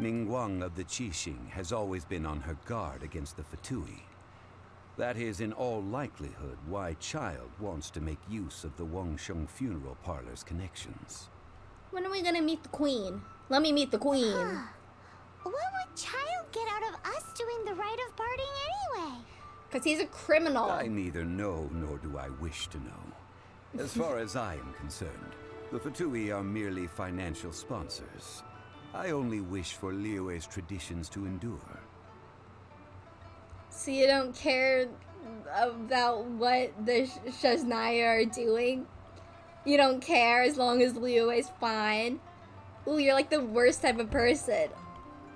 Ningguang of the Qixing has always been on her guard against the Fatui. That is in all likelihood why Childe wants to make use of the Wangsheng funeral parlor's connections. When are we gonna meet the queen? Let me meet the queen. What would Childe get out of us doing the rite of parting anyway? Because he's a criminal. I neither know nor do I wish to know. As far as I am concerned, the Fatui are merely financial sponsors. I only wish for Liyue's traditions to endure. So you don't care about what the Sh- Snezhnaya are doing? You don't care as long as Liyue is fine? Ooh, you're like the worst type of person.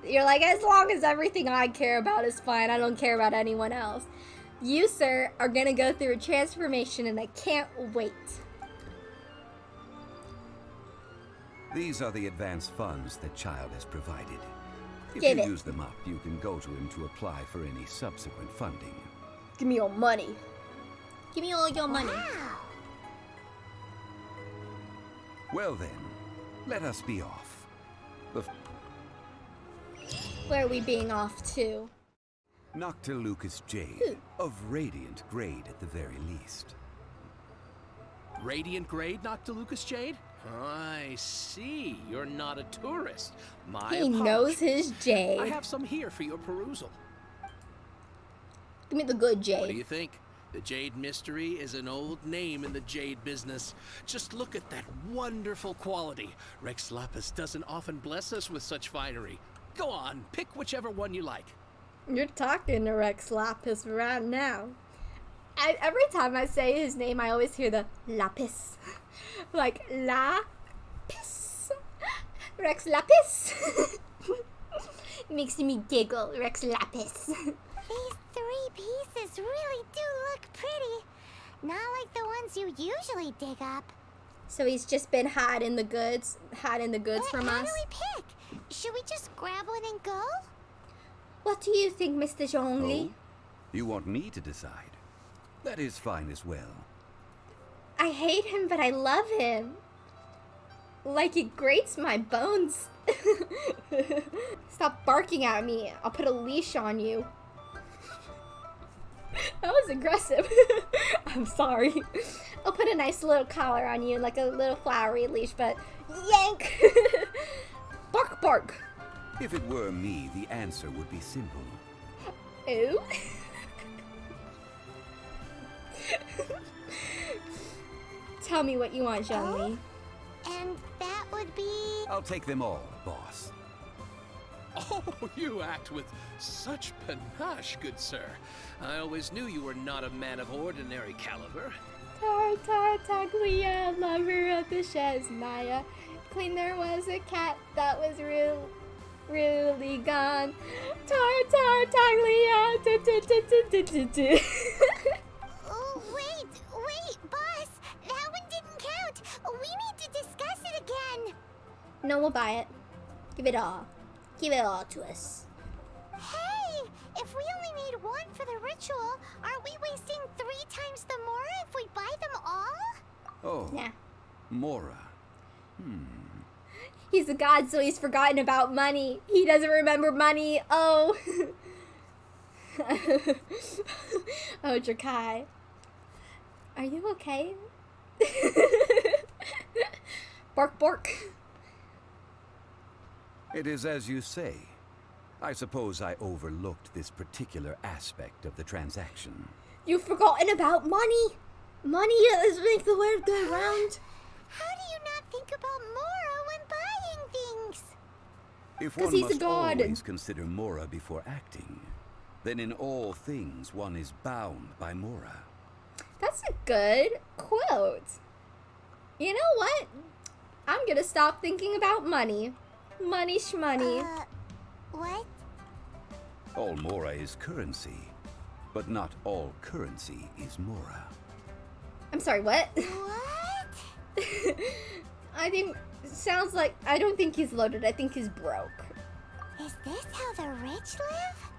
You're like, as long as everything I care about is fine, I don't care about anyone else. You, sir, are gonna go through a transformation and I can't wait. These are the advance funds that Childe has provided. If Give you it. use them up, you can go to him to apply for any subsequent funding. Give me your money. Give me all your money. Wow. Well then, let us be off. The Where are we being off to? Noctilucous Jade, of radiant grade at the very least. Radiant grade, Noctilucous Jade? I see. You're not a tourist. My He knows his Jade. I have some here for your perusal. Give me the good What do you think? The Jade Mystery is an old name in the Jade business. Just look at that wonderful quality. Rex Lapis doesn't often bless us with such finery. Go on, pick whichever one you like. You're talking to Rex Lapis right now. I, every time I say his name, I always hear the lapis. like, lapis. Rex Lapis. Makes me giggle, Rex Lapis. These three pieces really do look pretty. Not like the ones you usually dig up. so he's just been hiding the goods, hiding the goods But from how us. do we pick? Should we just grab one and go? What do you think, Mr. Zhongli? Oh? You want me to decide? That is fine as well. I hate him, but I love him. Like it grates my bones. Stop barking at me. I'll put a leash on you. That was aggressive. I'm sorry. I'll put a nice little collar on you, like a little flowery leash, but yank! bark, bark. If it were me, the answer would be simple. Ooh. Tell me what you want, Zhongli. Oh, and that would be. I'll take them all, boss. Oh, you act with such panache, good sir. I always knew you were not a man of ordinary caliber. Tartar Taglia, lover of the Snezhnaya. Clean there was a cat that was real, really gone. Tartar no, we'll buy it. Give it all. Give it all to us. Hey, if we only need one for the ritual, aren't we wasting three times the more if we buy them all? Oh, Yeah. Mora. Hmm. He's a god, so he's forgotten about money. He doesn't remember money. Oh. oh, Drakai. Are you okay? bark, bark. It is as you say. I suppose I overlooked this particular aspect of the transaction. You've forgotten about money. Money is make the world go round. How do you not think about Mora when buying things? If 'Cause one he's a must god. always consider Mora before acting, then in all things one is bound by Mora. That's a good quote. You know what? I'm gonna stop thinking about money. Money shmoney. Uh, what? All Mora is currency, but not all currency is Mora. I'm sorry, what? What? I think sounds like I don't think he's loaded. I think he's broke. Is this how the rich live?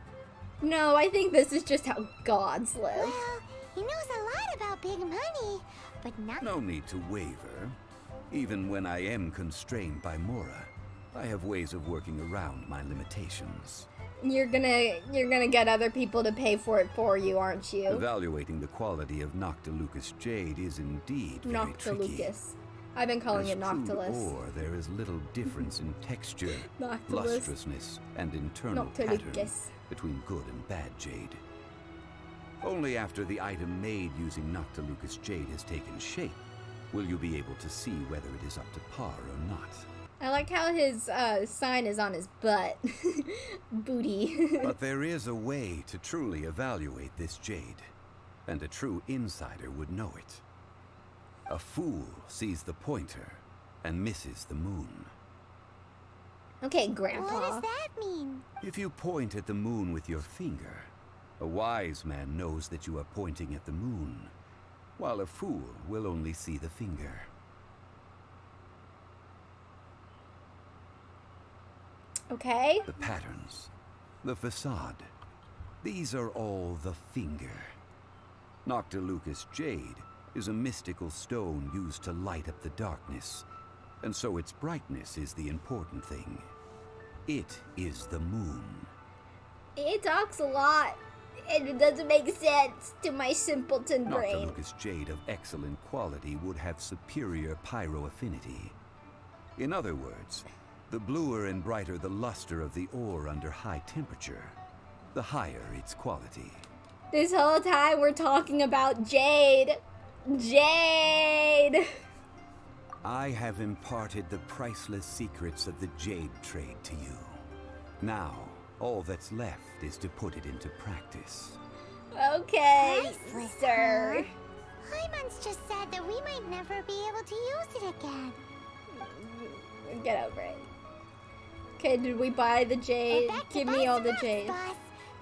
No, I think this is just how gods live. Well, he knows a lot about big money, but not. No need to waver. Even when I am constrained by Mora, I have ways of working around my limitations. You're gonna you're gonna get other people to pay for it for you, aren't you? Evaluating the quality of Noctilucous jade is indeed very tricky. Noctilucous. I've been calling As it Noctilus. ore, there is little difference in texture, lustrousness, and internal pattern between good and bad jade. Only after the item made using Noctilucous jade has taken shape will you be able to see whether it is up to par or not. I like how his uh, sign is on his butt. Booty. But there is a way to truly evaluate this jade, and a true insider would know it. A fool sees the pointer and misses the moon. okay, Grandpa. What does that mean? If you point at the moon with your finger, a wise man knows that you are pointing at the moon, while a fool will only see the finger. Okay. The patterns, the facade, these are all the finger. Noctilucous jade is a mystical stone used to light up the darkness, and so its brightness is the important thing. It is the moon. It talks a lot. And it doesn't make sense to my simpleton brain. Noctilucous jade of excellent quality would have superior pyro affinity. In other words, the bluer and brighter the luster of the ore under high temperature, the higher its quality. This whole time we're talking about Jade. Jade! I have imparted the priceless secrets of the jade trade to you. Now, all that's left is to put it into practice. Okay, Priceless, sir. Hyman's just said that we might never be able to use it again. Get over it. Okay, did we buy the We're jade? back Give me all the rocks, jade. Boss.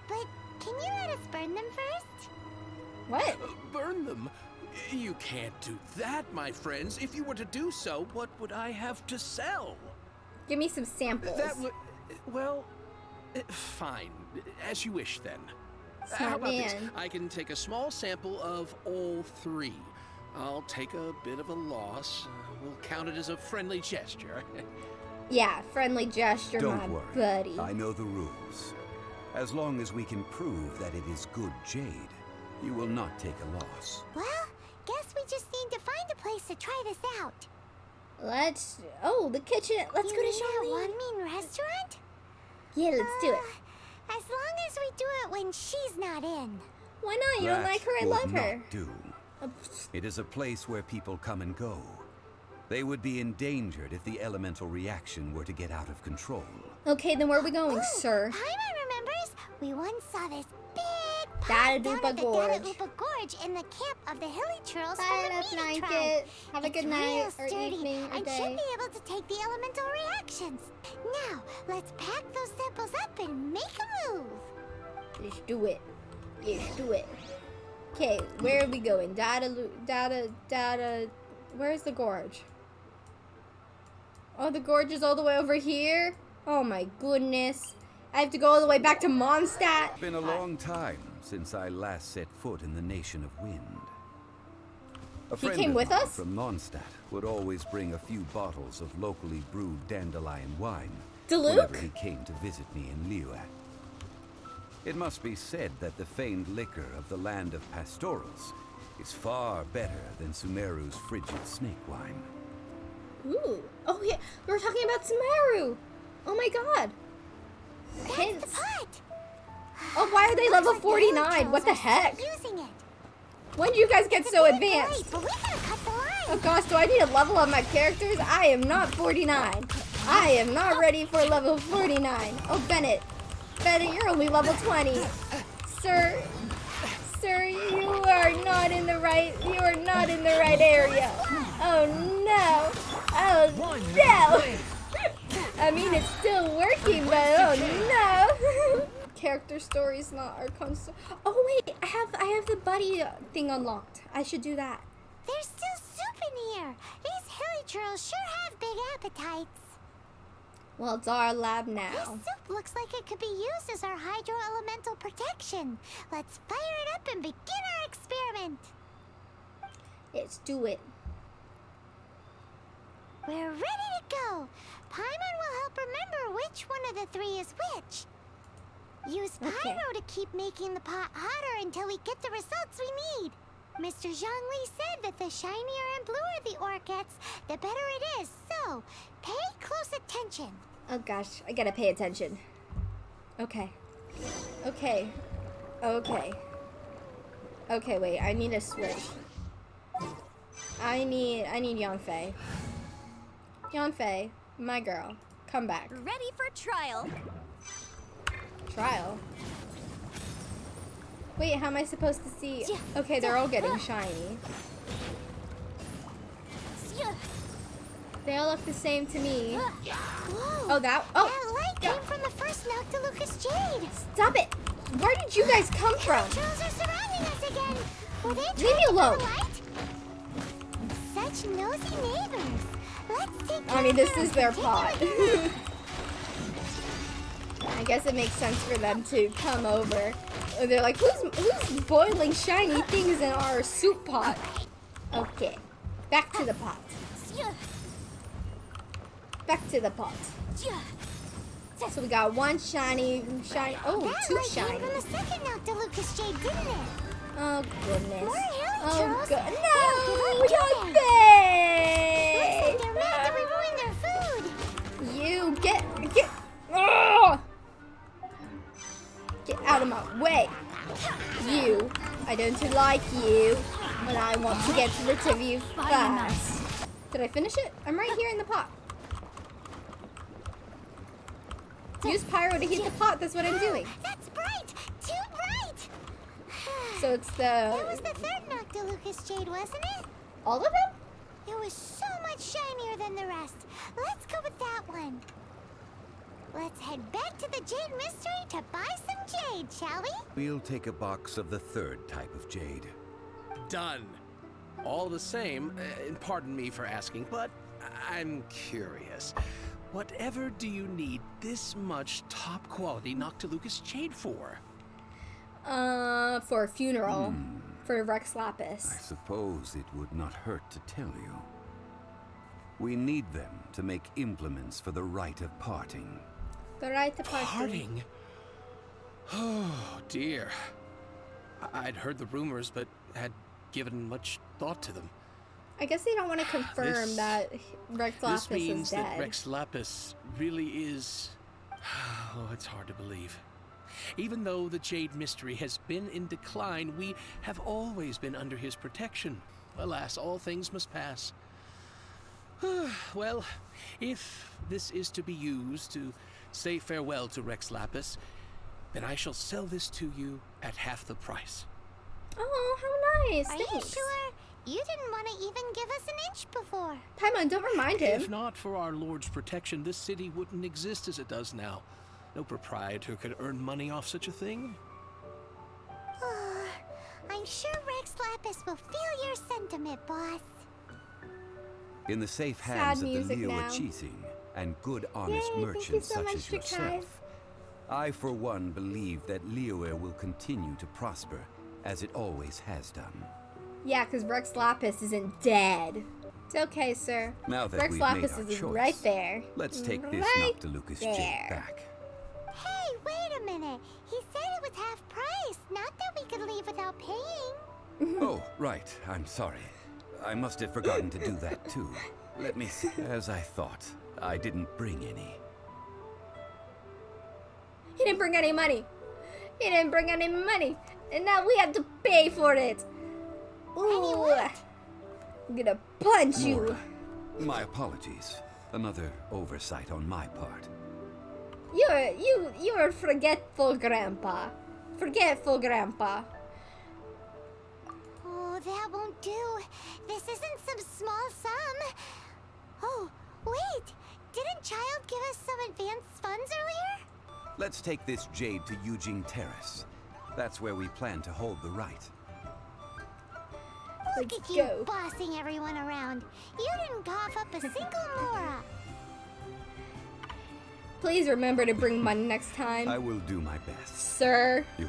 But can you let us burn them first? What? Uh, Burn them? You can't do that, my friends. If you were to do so, what would I have to sell? Give me some samples. That would. Well, uh, fine. As you wish then. Uh, How Smart about this? I can take a small sample of all three. I'll take a bit of a loss. Uh, we'll count it as a friendly gesture. Yeah, friendly gesture, Don't my worry. buddy. I know the rules. As long as we can prove that it is good jade, you will not take a loss. Well, guess we just need to find a place to try this out. Let's. Oh, the kitchen. Let's you go to mean that Charlene. Wanmin restaurant? Yeah, let's do it. Uh, As long as we do it when she's not in. Why not? You don't like her? I would love not her. do. Uh, It is a place where people come and go. They would be endangered if the elemental reaction were to get out of control. Okay, then where are we going, Ooh, sir? Paimon remembers we once saw this big Dada pond down at the Gorge. Gorge in the camp of the Hilichurls Bye, from the let's Meaty like tribe. Have a It's good real night or sturdy evening or and day. should be able to take the elemental reactions. Now, let's pack those samples up and make a move. Let's do it. Let's do it. Okay, where are we going? Data, Lu- data, data. Where's the gorge? Oh, the gorge is all the way over here? Oh my goodness. I have to go all the way back to Mondstadt? It's been a long time since I last set foot in the Nation of Wind. A He friend came with us? from Mondstadt would always bring a few bottles of locally brewed dandelion wine Diluc? whenever he came to visit me in Liyue. It must be said that the famed liquor of the land of pastorals is far better than Sumeru's frigid snake wine. Ooh. Oh yeah, we were talking about Sumeru. Oh my god. That's Hints. the pot. Oh, why are they level like the Hilly 49? What the Churls are still heck? Using it. When do you guys get It's so advanced? late, but we gotta cut the line. Oh gosh, do I need to level up my characters? I am not 49. I am not ready for level 49. Oh, Bennett. Bennett, you're only level 20. Sir, sir, you are not in the right, you are not in the right area. Oh no. Oh no. I mean, it's still working, but oh no. Character stories, not our console. Oh wait, I have, I have the buddy thing unlocked. I should do that. There's still soup in here. These hilichurls sure have big appetites. Well, it's our lab now. This soup looks like it could be used as our hydro elemental protection. Let's fire it up and begin our experiment. Let's do it. We're ready to go. Paimon will help remember which one of the three is which. Use Okay. Pyro to keep making the pot hotter until we get the results we need. Mr. Zhongli said that the shinier and bluer the ore gets, the better it is. So, pay close attention. Oh gosh, I gotta pay attention. Okay. Okay. Okay. Okay, wait, I need a switch. I need I need Yanfei. Yanfei, my girl, come back. Ready for trial. Trial. Wait, how am I supposed to see? Okay, they're all getting shiny. They all look the same to me. Uh, whoa! Oh, that. Oh, that light came from the first Noctilucous Jade. stop it! Where did you guys come from? Trolls are surrounding us again. Were they Leave me alone. Such nosy neighbors. I mean, this is their pot. I guess it makes sense for them to come over. They're like, who's who's boiling shiny things in our soup pot? Okay, back to the pot. Back to the pot. So we got one shiny, shiny. Oh, That two shiny. the second Noctilucous Jade, didn't it? Oh goodness. More Oh Charles. god. Don't give No, up, Yanfei! Like you. And I want to get rid of you fast. Did I finish it? I'm right here in the pot. Use pyro to heat the pot. That's what I'm doing. That's bright. Too bright. So it's That the was the third Noctilucous Jade, wasn't it? all of them. It was so much shinier than the rest. Let's go with that one. Let's head back to the Jade Mystery to buy some jade, shall we? We'll take a box of the third type of jade. Done. All the same, uh, and pardon me for asking, but I'm curious. Whatever do you need this much top quality Noctilucous Jade for? Uh, for a funeral for Rex Lapis. I suppose it would not hurt to tell you. We need them to make implements for the rite of parting. The right. Parting? Oh, dear. I'd heard the rumors, but had given much thought to them. I guess they don't want to ah, confirm This- that Rex Lapis is dead. this means that. Rex Lapis really is. Oh, it's hard to believe. Even though the Jade Mystery has been in decline, we have always been under his protection. Alas, all things must pass. well, if this is to be used to say farewell to Rex Lapis, then I shall sell this to you at half the price. Oh, how nice! Are you Thanks. sure? You didn't want to even give us an inch before. Paimon, don't remind him. If not for our Lord's protection, this city wouldn't exist as it does now. No proprietor could earn money off such a thing. I'm sure Rex Lapis will feel your sentiment, boss. In the safe Sad hands of the music Leo now. Achiting and good honest Yay, merchants so such as yourself, Drakai. I for one believe that Liyue will continue to prosper as it always has done. Yeah, because Rex Lapis isn't dead. It's okay, sir. Now that Rex we've Lapis made our is choice, right there. Let's take this Right Noctilucous there. jade back. Hey, wait a minute. He said it was half price, not that we could leave without paying. oh, right. I'm sorry. I must have forgotten to do that too. Let me see. As I thought, I didn't bring any. He didn't bring any money. He didn't bring any money. And now we have to pay for it. Ooh. I'm gonna punch you. My apologies. Another oversight on my part. You're you you're forgetful grandpa. Forgetful grandpa. Oh, that won't do. This isn't some small sum. Oh, wait. Didn't Childe give us some advanced funds earlier? Let's take this jade to Yujing Terrace. That's where we plan to hold the rite. Look Let's at you go. bossing everyone around. You didn't cough up a single Mora. Please remember to bring money next time. I will do my best. Sir. You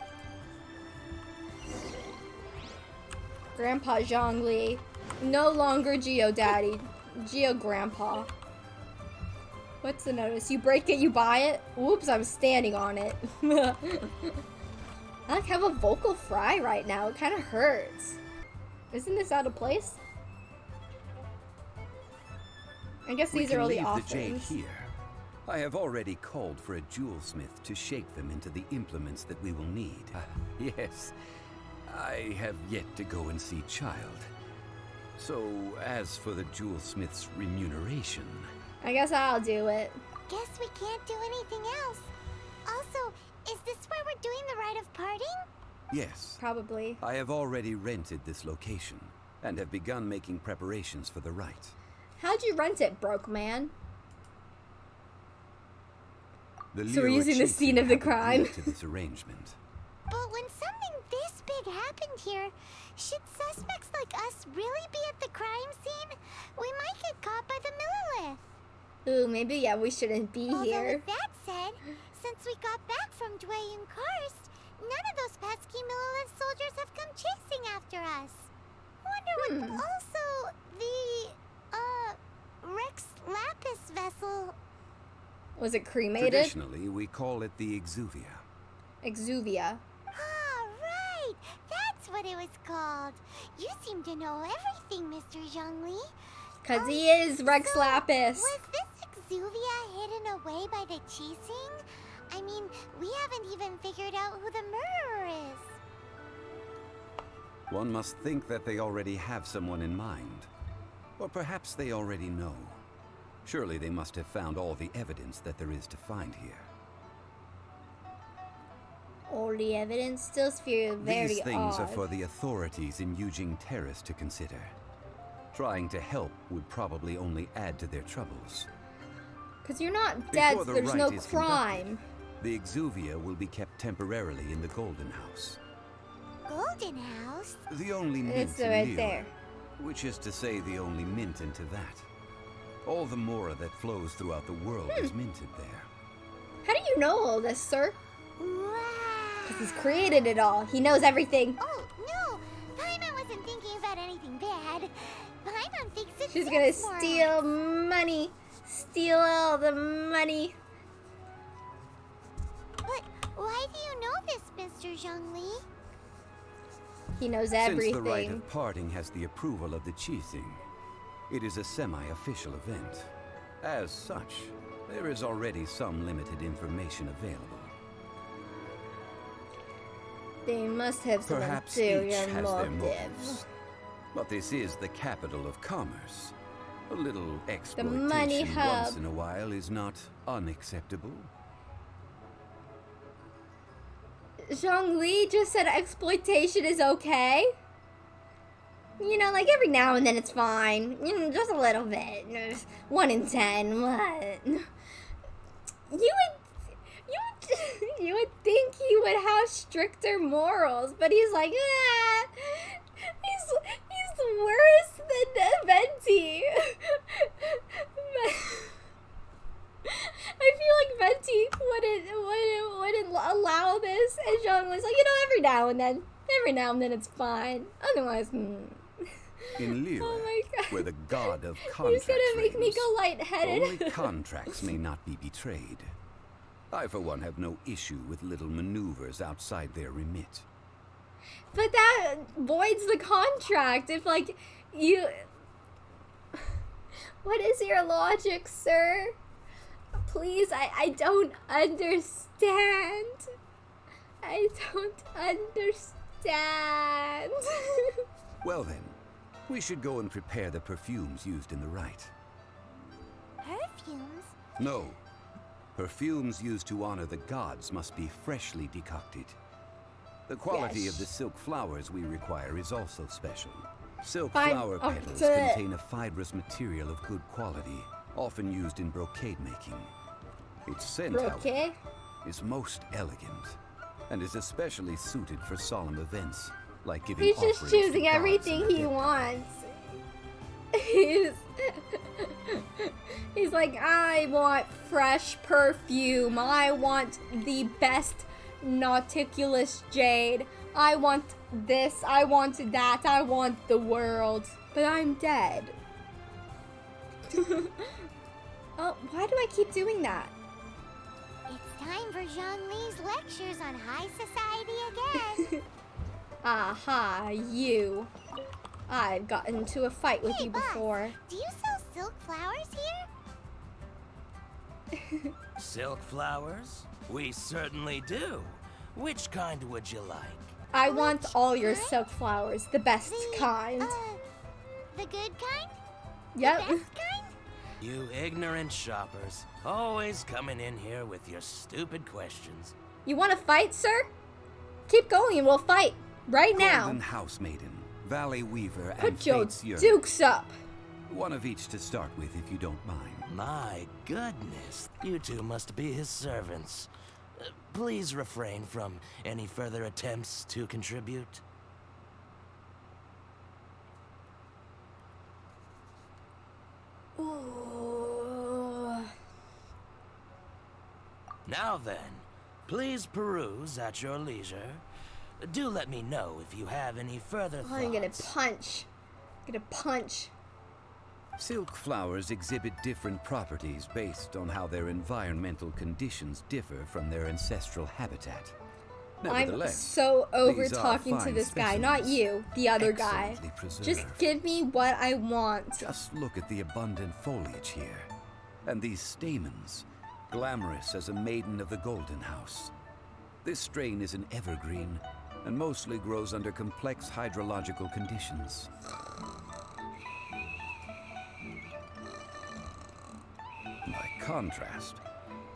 Grandpa Zhongli. No longer Geo Daddy. Geo Grandpa. What's the notice? You break it, you buy it? Whoops, I'm standing on it. I like have a vocal fry right now. It kind of hurts. Isn't this out of place? I guess we these can are all the leave the jade here. I have already called for a jewelsmith to shape them into the implements that we will need. Ah, yes, I have yet to go and see Childe. So, as for the jewelsmith's remuneration, I guess I'll do it. Guess we can't do anything else. Also, is this where we're doing the rite of parting? yes, Probably. I have already rented this location and have begun making preparations for the rite. How'd you rent it, broke man? The So we're using the scene of the crime. to this arrangement. But when something this big happened here, should suspects like us really be at the crime scene? We might get caught by the Millelith. Ooh, maybe yeah, we shouldn't be Although here. with that said, since we got back from Jueyun Karst, none of those pesky Millelith soldiers have come chasing after us. Wonder what Hmm. also the uh Rex Lapis vessel Was it cremated? Traditionally, we call it the Exuvia. Exuvia. Ah, right! That's what it was called. You seem to know everything, Mr. Zhongli. Cause he is Rex So, Lapis. Was this exuvia hidden away by the Qixing? I mean, we haven't even figured out who the murderer is. One must think that they already have someone in mind. Or perhaps they already know. Surely they must have found all the evidence that there is to find here. All the evidence still feels very These things odd. are for the authorities in Yujing Terrace to consider. Trying to help would probably only add to their troubles. Cause you're not dead, Before so there's no crime. conducted, The Exuvia will be kept temporarily in the Golden House. Golden House? The only mint It's in right Liyue, there. Which is to say the only mint into that. All the mora that flows throughout the world Hmm. is minted there. How do you know all this, sir? Wow. Cause he's created it all. He knows everything. Oh, no! Paimon wasn't thinking about anything bad. Paimon thinks it's She's gonna sex morons. steal money. Steal all the money. But why do you know this, Mr. Zhongli? He knows everything. Since everything. the rite of parting has the approval of the Qixing, it is a semi-official event. As such, there is already some limited information available. They must have some Perhaps each ulterior has their motives. But this is the capital of commerce. A little exploitation money once in a while is not unacceptable. Zhong Li just said exploitation is okay. You know, like every now and then it's fine. You know, just a little bit. One in ten. What? You would, you would, you would think he would have stricter morals, but he's like, ah, he's he's worse than Venti. I feel like Venti wouldn't wouldn't wouldn't allow this, and Jean was like, you know, every now and then, every now and then it's fine. Otherwise, mm. In Liyue, oh my god, where the god of he's contracts gonna make me go lightheaded. Only contracts may not be betrayed. I, for one, have no issue with little maneuvers outside their remit. But that voids the contract if, like, you. What is your logic, sir? Please, I, I don't understand. I don't understand. Well then, we should go and prepare the perfumes used in the rite. Perfumes? No. Perfumes used to honor the gods must be freshly decocted. The quality Yes. of the silk flowers we require is also special. Silk Fine. flower petals contain a fibrous material of good quality, often used in brocade making. Its scent, however, is most elegant, and is especially suited for solemn events, like giving He's just choosing everything he wants. He's He's like, I want fresh perfume. I want the best Noctilucous jade. I want this. I want that. I want the world. But I'm dead. Oh, why do I keep doing that? It's time for Zhongli's lectures on high society again. Aha, you. I've gotten into a fight with Hey, you boss. before. Do you sell silk flowers here? Silk flowers? We certainly do. Which kind would you like? I want Which all your kind? silk flowers, the best The, kind. Uh, the good kind? yep. Best kind? You ignorant shoppers. Always coming in here with your stupid questions. You want to fight, sir? Keep going and we'll fight. Right Golden now. House Maiden, Valley Weaver, and Put your Fate's Yearn. dukes up. One of each to start with, if you don't mind. My goodness, you two must be his servants. Uh, please refrain from any further attempts to contribute. Ooh. Now then, please peruse at your leisure. Do let me know if you have any further thoughts. I'm gonna punch. I'm gonna punch. Silk flowers exhibit different properties based on how their environmental conditions differ from their ancestral habitat. I'm so over talking to this guy, not you, the other guy. excellently Just give me what I want. Just look at the abundant foliage here. And these stamens, glamorous as a maiden of the Golden House. This strain is an evergreen and mostly grows under complex hydrological conditions. Contrast,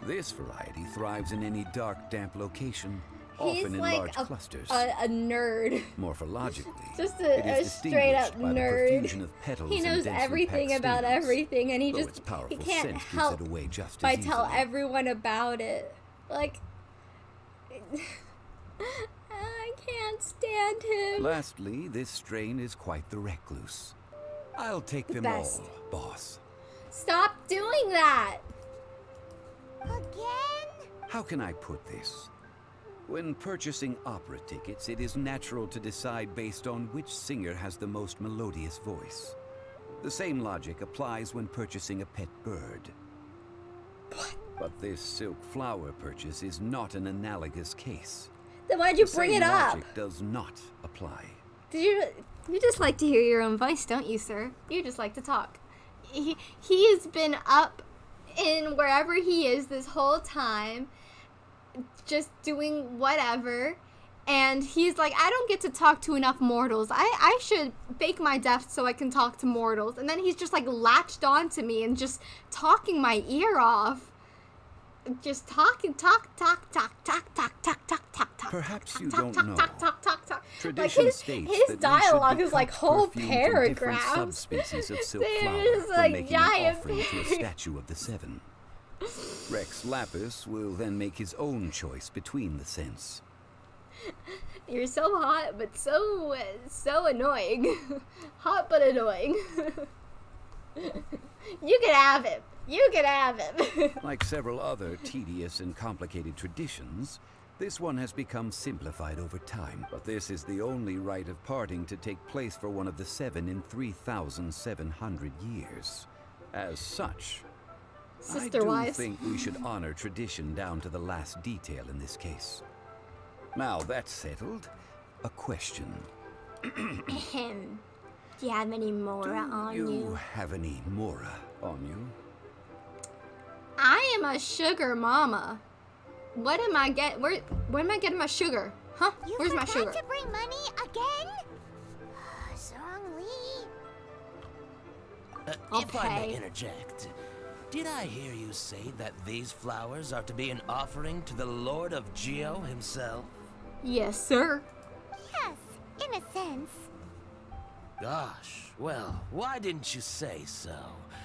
this variety thrives in any dark, damp location, He's often in like large a, clusters. a, a nerd. Morphologically, Just a- a straight up the nerd. He knows everything about stamens, everything, and he just he can't help it away just by tell everyone about it. Like, I can't stand him. Lastly, this strain is quite the recluse. I'll take them best. all, boss. Stop doing that. Again? How can I put this? When purchasing opera tickets, it is natural to decide based on which singer has the most melodious voice. The same logic applies when purchasing a pet bird. What? But this silk flower purchase is not an analogous case. Then why'd you The bring it up? logic does not apply. Did you? You just like to hear your own voice, don't you, sir? You just like to talk. He he's been up in wherever he is this whole time, just doing whatever. And he's like, I don't get to talk to enough mortals. I, I should fake my death so I can talk to mortals. And then he's just like latched onto me and just talking my ear off. Just talking, talk, talk, talk, talk, talk, talk, talk, talk, talk. Perhaps talk, you talk, don't talk, know. Talk, talk, talk, talk. Tradition like his, states his that we should dialogue is like whole perfume from different paragraphs. subspecies of silk flower when like making an giant offering to a statue of the seven. Rex Lapis will then make his own choice between the scents. You're so hot, but so so annoying. hot but annoying. You can have him. You can have him. Like several other tedious and complicated traditions, this one has become simplified over time, but this is the only rite of parting to take place for one of the seven in 3,700 years. As such, Sister I do wise. think we should honor tradition down to the last detail in this case. Now that's settled, a question. Ahem. Do you have any Mora do on you, you? have any Mora on you? I am a sugar mama. What am I get? Where where am I getting my sugar? Huh? You Where's my forgot sugar? to bring money again? Zhongli. Uh, I'll if I may interject, did I hear you say that these flowers are to be an offering to the Lord of Geo himself? Yes, sir. Yes, in a sense. Gosh, well, why didn't you say so?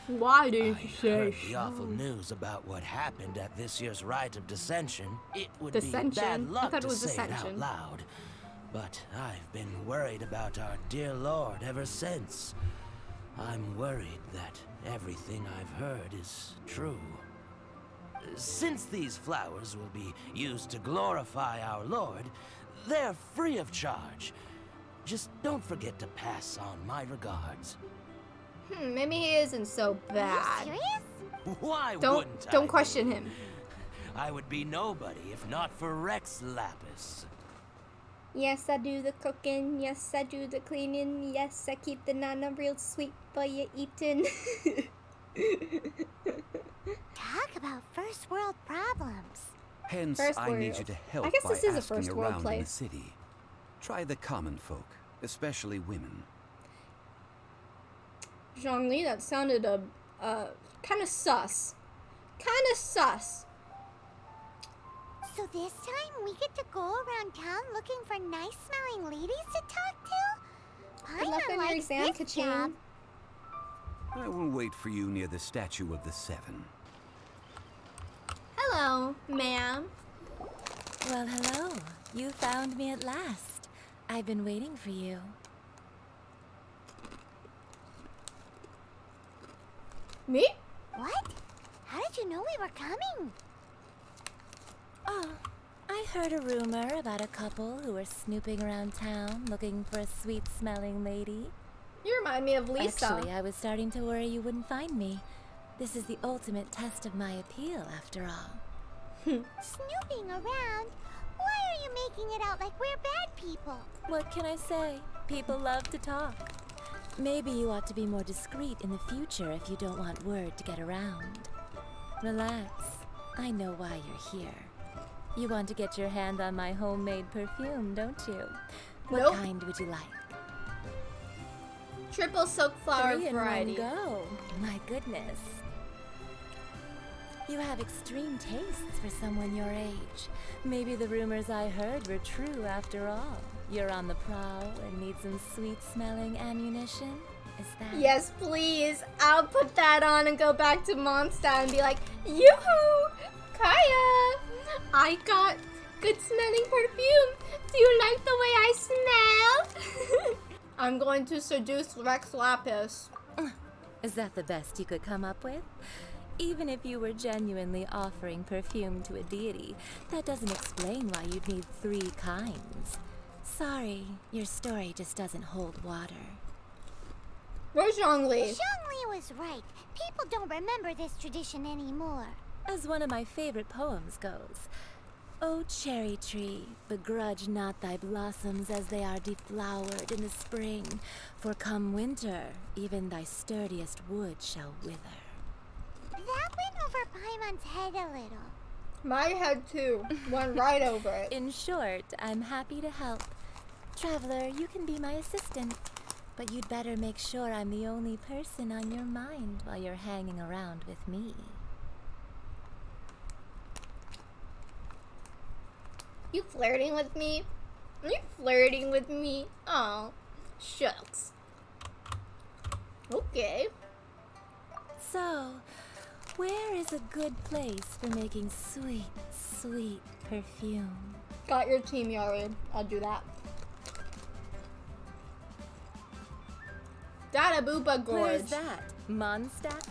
Why I did you say heard the awful news about what happened at this year's rite of Descension. It would be bad luck to was say it out loud. But I've been worried about our dear Lord ever since. I'm worried that everything I've heard is true. Since these flowers will be used to glorify our Lord, they're free of charge. Just don't forget to pass on my regards. Hmm, maybe he isn't so Are bad. you serious? Why Don't wouldn't I don't be? question him. I would be nobody if not for Rex Lapis. Yes, I do the cooking. Yes, I do the cleaning. Yes, I keep the nana real sweet for you eating. Talk about first world problems. Hence, First I need world. you to help I guess by this is a first world around in place. the city. Try the common folk, especially women. Zhongli, that sounded a uh, kind of sus. Kind of sus. So this time we get to go around town looking for nice smelling ladies to talk to? Good luck Paimon on your likes exam, this I will wait for you near the statue of the Seven. Hello, ma'am. Well, hello. You found me at last. I've been waiting for you. Me? What? How did you know we were coming? Oh, I heard a rumor about a couple who were snooping around town looking for a sweet smelling lady. You remind me of Lisa. Actually, I was starting to worry you wouldn't find me. This is the ultimate test of my appeal, after all. Snooping around? Why are you making it out like we're bad people? What can I say? People love to talk. Maybe you ought to be more discreet in the future if you don't want word to get around. Relax. I know why you're here. You want to get your hand on my homemade perfume, don't you? What Nope. kind would you like? Triple silk flower Three in variety. one go. My goodness. You have extreme tastes for someone your age. Maybe the rumors I heard were true after all. You're on the prowl and need some sweet smelling ammunition? Is that Yes, please. I'll put that on and go back to Mondstadt and be like, Yoo-hoo! Kaeya! I got good smelling perfume. Do you like the way I smell? I'm going to seduce Rex Lapis. Is that the best you could come up with? Even if you were genuinely offering perfume to a deity, that doesn't explain why you'd need three kinds. Sorry, your story just doesn't hold water. Where's Zhongli? Zhongli was right. People don't remember this tradition anymore. As one of my favorite poems goes, O cherry tree, begrudge not thy blossoms as they are deflowered in the spring, for come winter, even thy sturdiest wood shall wither. That went over Paimon's head a little. My head too. Went right over it. In short, I'm happy to help. Traveler, you can be my assistant, but you'd better make sure I'm the only person on your mind while you're hanging around with me. You flirting with me? You flirting with me? Oh, shucks. Okay. So, where is a good place for making sweet, sweet perfume? Got your team, Yari. I'll do that. Dadaupa Gorge. Where's that? Mondstadt?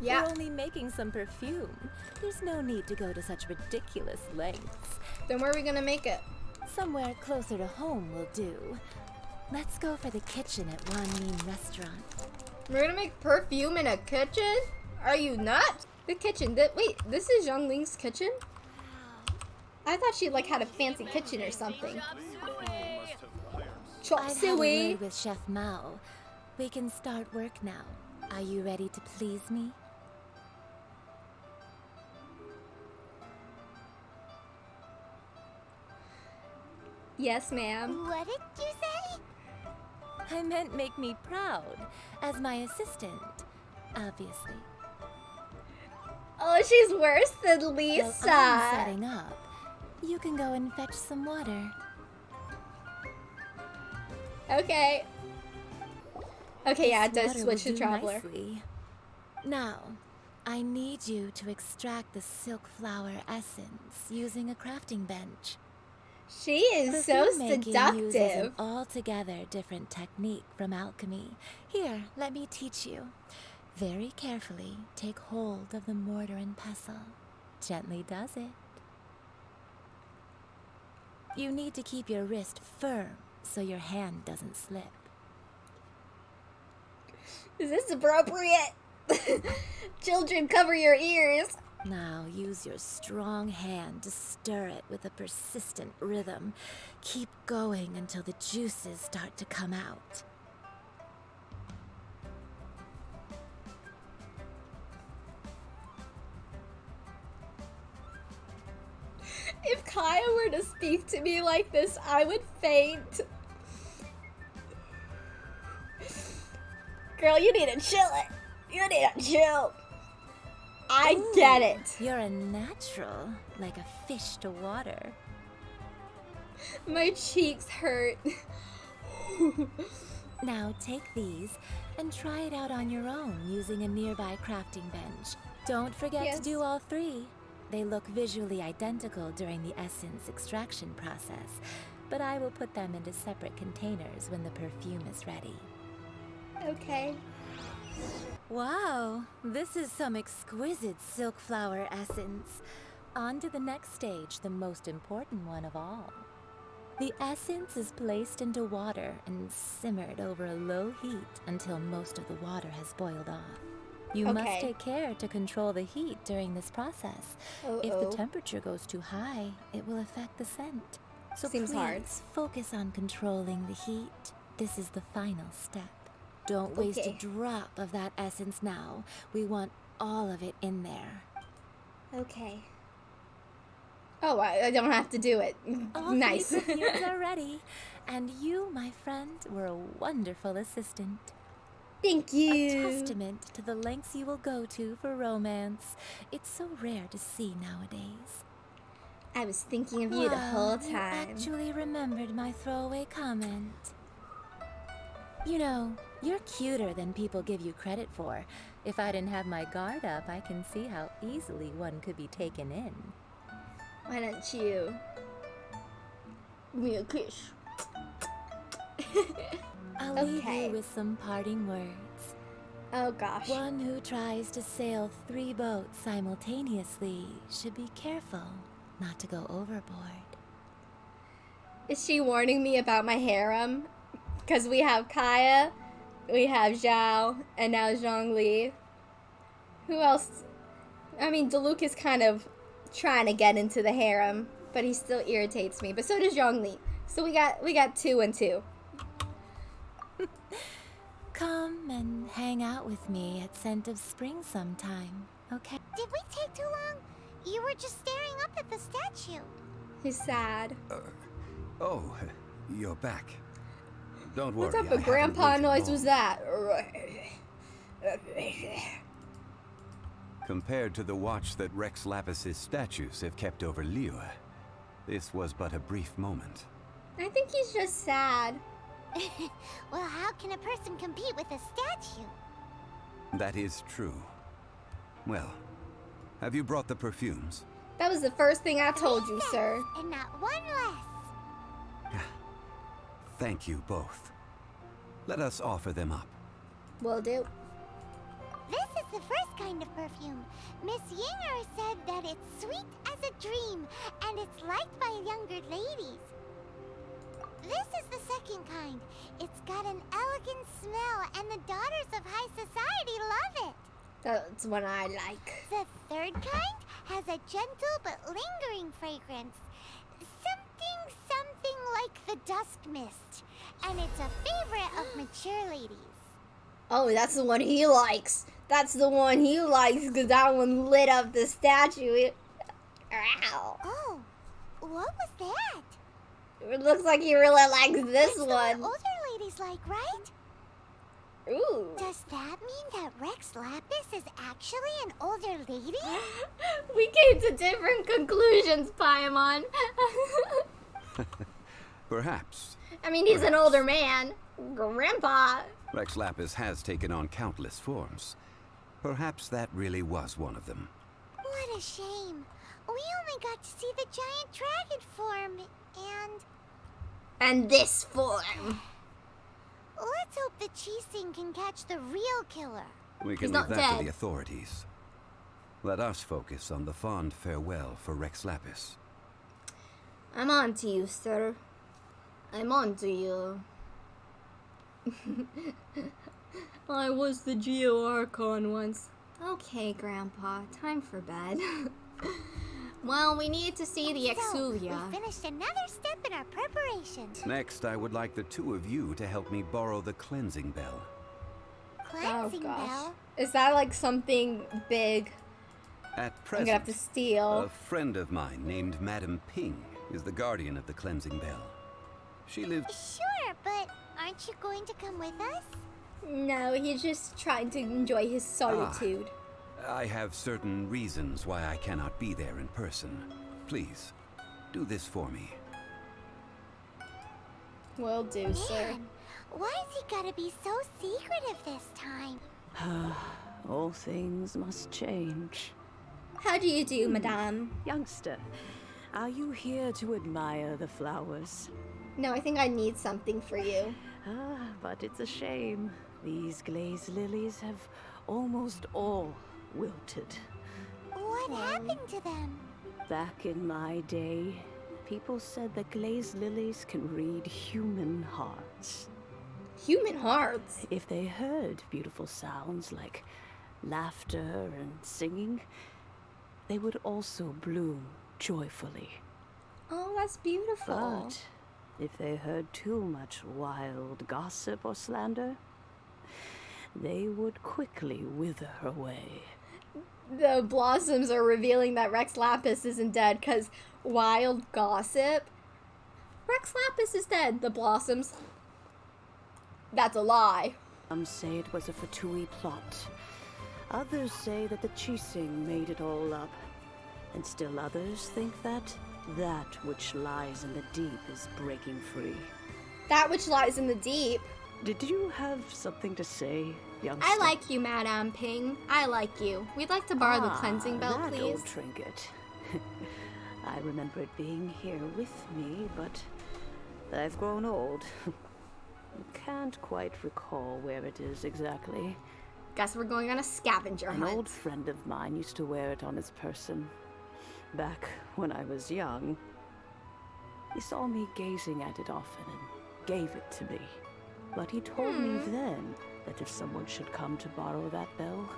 Yeah. We're only making some perfume. There's no need to go to such ridiculous lengths. Then where are we gonna make it? Somewhere closer to home will do. Let's go for the kitchen at Wan Mean Restaurant. We're gonna make perfume in a kitchen? Are you not? The kitchen. Th- wait, this is Xiangling's kitchen? I thought she like had a fancy kitchen or something. Chop suey. with Chef Mao. We can start work now. Are you ready to please me? Yes, ma'am. What did you say? I meant make me proud as my assistant, obviously. Oh, she's worse than oh, I'm Lisa. setting up, you can go and fetch some water. Okay. Okay, yeah, it does switch to do Traveler. nicely. Now, I need you to extract the silk flower essence using a crafting bench. She is so Perfume making uses an altogether different technique from alchemy. Here, let me teach you. Very carefully take hold of the mortar and pestle. Gently does it. You need to keep your wrist firm so your hand doesn't slip. Is this appropriate? Children, cover your ears. Now use your strong hand to stir it with a persistent rhythm. Keep going until the juices start to come out. Kaeya were to speak to me like this, I would faint. Girl, you need to chill it. You need to chill. I get it. You're a natural, like a fish to water. My cheeks hurt. Now take these and try it out on your own using a nearby crafting bench. Don't forget Yes. to do all three. They look visually identical during the essence extraction process, but I will put them into separate containers when the perfume is ready. okay. Wow, this is some exquisite silk flower essence. On to the next stage, the most important one of all. The essence is placed into water and simmered over a low heat until most of the water has boiled off. You must take care to control the heat during this process. If Uh-oh. the temperature goes too high, it will affect the scent. So Seems please hard. focus on controlling the heat. This is the final step. Don't waste a drop of that essence now. We want all of it in there. Okay. Oh, I, I don't have to do it. All nice. perfumes are ready, and you, my friend, were a wonderful assistant. Thank you. A you. testament to the lengths you will go to for romance. It's so rare to see nowadays. I was thinking of you the whole You time. actually remembered my throwaway comment. You know, you're cuter than people give you credit for. If I didn't have my guard up, I can see how easily one could be taken in. Why don't you give me a kiss? I'll leave you with some parting words. Oh gosh. One who tries to sail three boats simultaneously should be careful not to go overboard. Is she warning me about my harem? Because we have Kaeya, we have Xiao, and now Zhongli. Who else? I mean, Diluc is kind of trying to get into the harem, but he still irritates me. But so does Zhongli. So we got we got two and two. Come and hang out with me at Scent of Spring sometime, okay? Did we take too long? You were just staring up at the statue. He's sad. Uh, oh, you're back. Don't worry. What type I of haven't grandpa noise long. was that? Compared to the watch that Rex Lapis's statues have kept over Liyue, this was but a brief moment. I think he's just sad. well, how can a person compete with a statue? That is true. Well, have you brought the perfumes? That was the first thing I told you, sir. And not one less. Ah, thank you both. Let us offer them up. Will do. This is the first kind of perfume. Miss Ying'er said that it's sweet as a dream, and it's liked by younger ladies. This is the second kind. It's got an elegant smell, and the daughters of high society love it. That's one I like. The third kind has a gentle but lingering fragrance. Something, something like the dusk mist. And it's a favorite of mature ladies. Oh, that's the one he likes. That's the one he likes because that one lit up the statue. Ow. Oh, what was that? It looks like he really likes this That's the one. older ladies like, right? Ooh. Does that mean that Rex Lapis is actually an older lady? we came to different conclusions, Paimon. Perhaps. I mean, he's an older man. Grandpa. Rex Lapis has taken on countless forms. Perhaps that really was one of them. What a shame. We only got to see the giant dragon form, and And this form. let's hope the Qixing can catch the real killer. We can He's leave not that to the authorities. Let us focus on the fond farewell for Rex Lapis. I'm on to you, sir. I'm on to you. I was the Geo Archon once. Okay, Grandpa, time for bed. well, we need to see the Exuvia. So, Exuvia. we finished another step in our preparations. Next, I would like the two of you to help me borrow the cleansing bell. Cleansing oh gosh. bell. Is that like something big At I'm present, gonna have to steal? a friend of mine named Madame Ping is the guardian of the cleansing bell. She lives. Sure, but aren't you going to come with us? No, he's just trying to enjoy his solitude. Ah, I have certain reasons why I cannot be there in person. Please, do this for me. Will do, sir. Man, why's he gotta be so secretive this time? All things must change. How do you do, madame? Youngster, are you here to admire the flowers? No, I think I need something for you. Ah, but it's a shame. These glazed lilies have almost all wilted. What happened to them? Back in my day, people said that glazed lilies can read human hearts. Human hearts. If they heard beautiful sounds like laughter and singing, they would also bloom joyfully. Oh, that's beautiful. But if they heard too much wild gossip or slander, they would quickly wither away. The blossoms are revealing that Rex Lapis isn't dead because wild gossip. Rex Lapis is dead. The blossoms. That's a lie. Some say it was a Fatui plot. Others say that the Qixing made it all up. And still others think that that which lies in the deep is breaking free. That which lies in the deep. Did you have something to say, youngster? I like you, Madame Ping. I like you. We'd like to borrow the Ah, cleansing bell, that please. old trinket. I remember it being here with me, but I've grown old. Can't quite recall where it is exactly. Guess we're going on a scavenger hunt. An old friend of mine used to wear it on his person. Back when I was young. He saw me gazing at it often and gave it to me. But he told me Hmm. then that if someone should come to borrow that bell,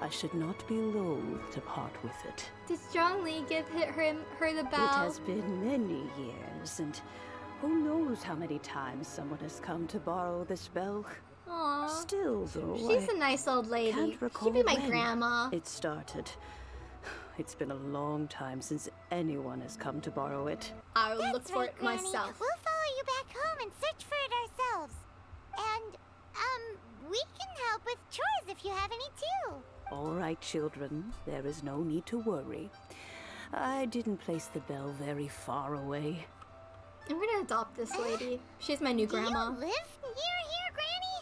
I should not be loath to part with it. Did Zhongli give hi- him her the bell? It has been many years, and who knows how many times someone has come to borrow this bell. Aw. Still, though, She's I a nice old lady. can't recall She'd be my when grandma. It started. It's been a long time since anyone has come to borrow it. I'll That's look for right, it Granny. myself. We'll follow you back home and search for it ourselves. And, um, we can help with chores if you have any too. All right, children, there is no need to worry. I didn't place the bell very far away. I'm gonna adopt this lady. She's my new grandma. Do you live near here, Granny?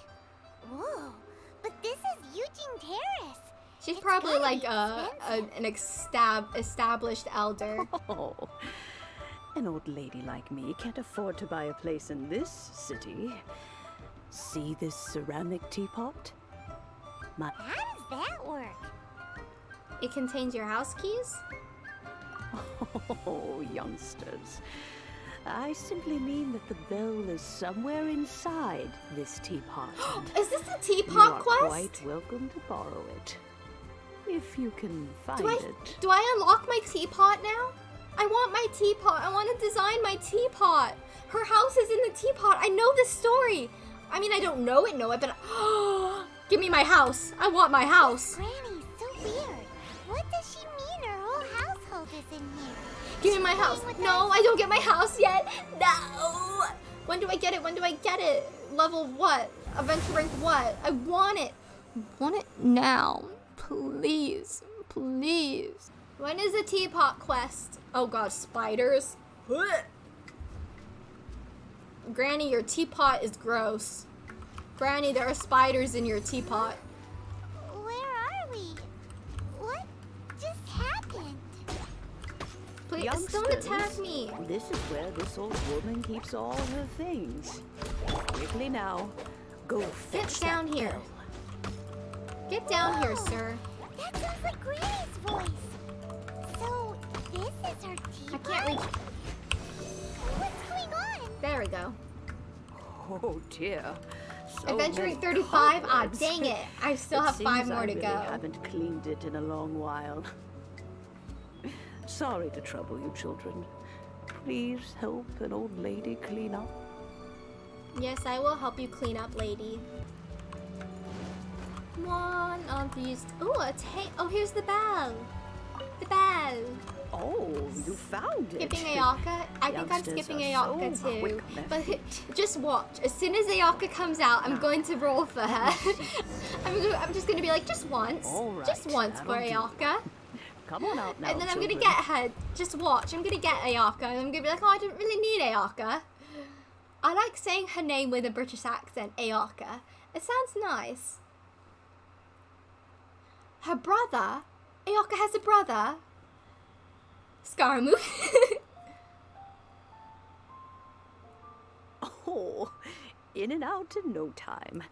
Whoa, but this is Yujing Terrace. She's It's probably like a, a an estab- established elder. Oh, an old lady like me can't afford to buy a place in this city. See this ceramic teapot? My How does that work? It contains your house keys. Oh, youngsters. I simply mean that the bell is somewhere inside this teapot. Is this a teapot you teapot are quest? quite welcome to borrow it. If you can find Do I it. do I unlock my teapot now? I want my teapot. I want to design my teapot. Her house is in the teapot. I know this story. I mean, I don't know it, know it, but give me my house. I want my house. Granny's so weird. What does she mean her whole household is in here? Give me my house. No, I don't get my house yet. No. When do I get it? When do I get it? Level what? Adventure rank what? I want it. I want it now. Please. Please. When is the teapot quest? Oh god, spiders. Ugh. Granny, your teapot is gross. Granny, there are spiders in your teapot. Where are we? What just happened? Please don't attack me. This is where this old woman keeps all her things. Quickly now, go fetch Get down here. bell. Get down here, sir. That sounds like Granny's voice. So, this is her teapot? I can't reach. What's going on? There we go. Oh dear. So Adventuring 35? Ah, cobwebs. dang it. I still It have five more I to really go. haven't cleaned it in a long while. Sorry to trouble you, children. Please help an old lady clean up. Yes, I will help you clean up, lady. One of these. Ooh, a ta- Oh, here's the bell. Bell. Oh, you found it. Skipping Ayaka. I think I'm skipping Ayaka so too. But just watch. As soon as Ayaka comes out, I'm going to roll for her. I'm, go- I'm just going to be like, just once. Right, just once for. Ayaka. Come on out now, and then I'm going to get her. Just watch. I'm going to get Ayaka. And I'm going to be like, oh, I don't really need Ayaka. I like saying her name with a British accent, Ayaka. It sounds nice. Her brother? Ayaka has a brother? Scaramouche. Oh, in and out in no time.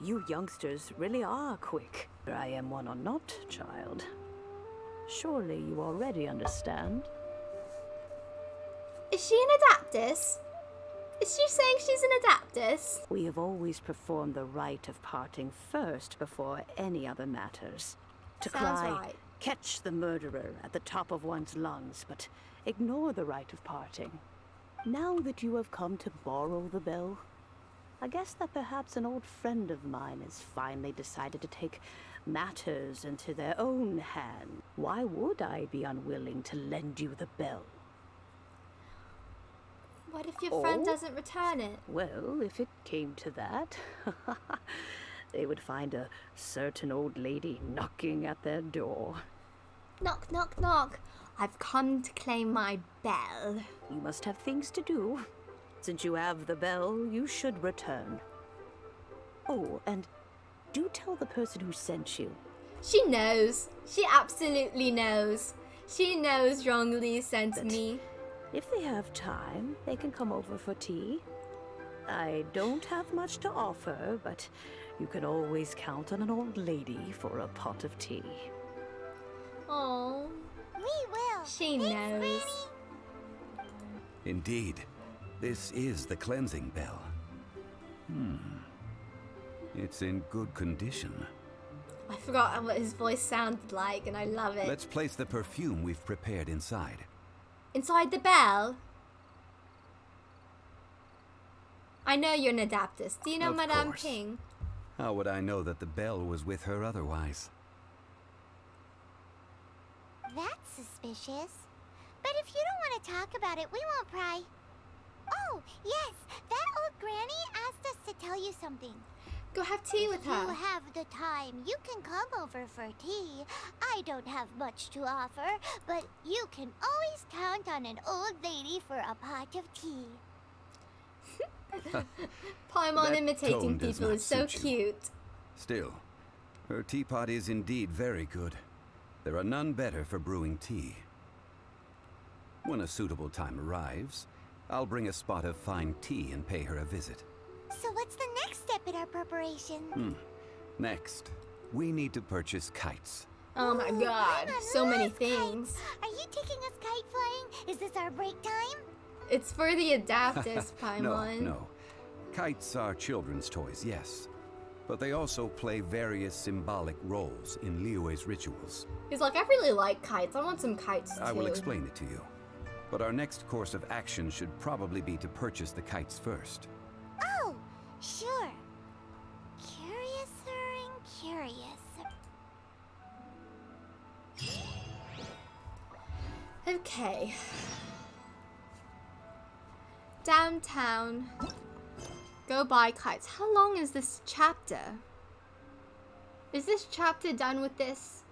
You youngsters really are quick. I am one or not, child. Surely you already understand. Is she an Adeptus? Is she saying she's an Adeptus? We have always performed the rite of parting first before any other matters. To Sounds cry, right. Catch the murderer at the top of one's lungs, but ignore the rite of parting. Now that you have come to borrow the bell, I guess that perhaps an old friend of mine has finally decided to take matters into their own hand. Why would I be unwilling to lend you the bell? What if your friend Oh? doesn't return it? Well, if it came to that, they would find a certain old lady knocking at their door. Knock, knock, knock. I've come to claim my bell. You must have things to do. Since you have the bell, you should return. Oh, and do tell the person who sent you. She knows. She absolutely knows. She knows Zhongli sent That- me. If they have time, they can come over for tea. I don't have much to offer, but you can always count on an old lady for a pot of tea. Oh, We will. she Thanks, knows. Granny. Indeed, this is the cleansing bell. Hmm. It's in good condition. I forgot what his voice sounded like, and I love it. Let's place the perfume we've prepared inside. Inside the bell. I know you're an Adeptus. Do you know Of Madame course. Ping? How would I know that the bell was with her otherwise? That's suspicious. But if you don't want to talk about it, we won't pry. Oh, yes, that old granny asked us to tell you something. Go have tea with her. If You her. have the time. You can come over for tea. I don't have much to offer, but you can always count on an old lady for a pot of tea. Paimon imitating people is so suit you. cute. Still, her teapot is indeed very good. There are none better for brewing tea. When a suitable time arrives, I'll bring a spot of fine tea and pay her a visit. So what's the next step in our preparation? Hmm. Next, we need to purchase kites. Oh my god, Paimon so many things. kites. Are you taking us kite flying? Is this our break time? It's for the Adeptus, no, no. Kites are children's toys, yes. But they also play various symbolic roles in Liyue's rituals. He's like, I really like kites. I want some kites too. I will explain it to you. But our next course of action should probably be to purchase the kites first. Oh, sure. Curiouser and curious. Okay. Downtown. Go buy kites. How long is this chapter? Is this chapter done with this?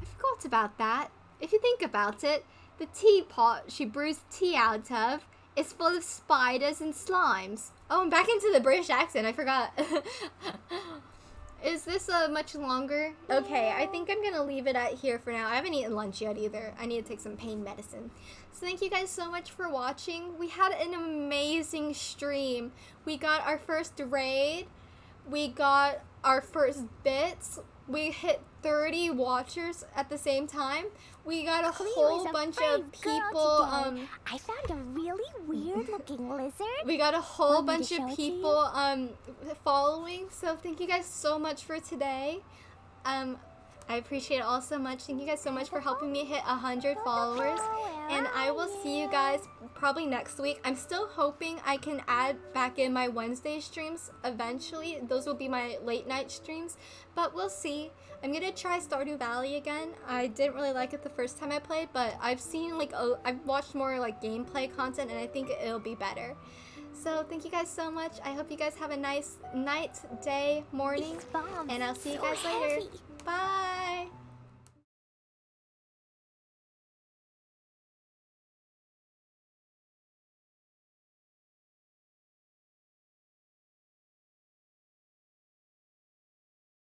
I forgot about that. If you think about it, the teapot she brews tea out of is full of spiders and slimes. Oh, I'm back into the British accent. I forgot. Is this uh, much longer? Okay, I think I'm gonna leave it at here for now. I haven't eaten lunch yet either. I need to take some pain medicine. So thank you guys so much for watching. We had an amazing stream. We got our first raid. We got our first bits. we hit 30 watchers at the same time. We got a whole a bunch of people. Um, I found a really weird looking lizard. we got a whole Want bunch of it to you? people um following. So thank you guys so much for today. Um, I appreciate it all so much. Thank you guys so much for helping me hit 100 followers. And I will see you guys probably next week. I'm still hoping I can add back in my Wednesday streams eventually. Those will be my late night streams, but we'll see. I'm gonna try Stardew Valley again. I didn't really like it the first time I played, but I've seen like i I've watched more like gameplay content, and I think it'll be better. So thank you guys so much. I hope you guys have a nice night, day, morning, and I'll see you so guys later. heavy. Bye.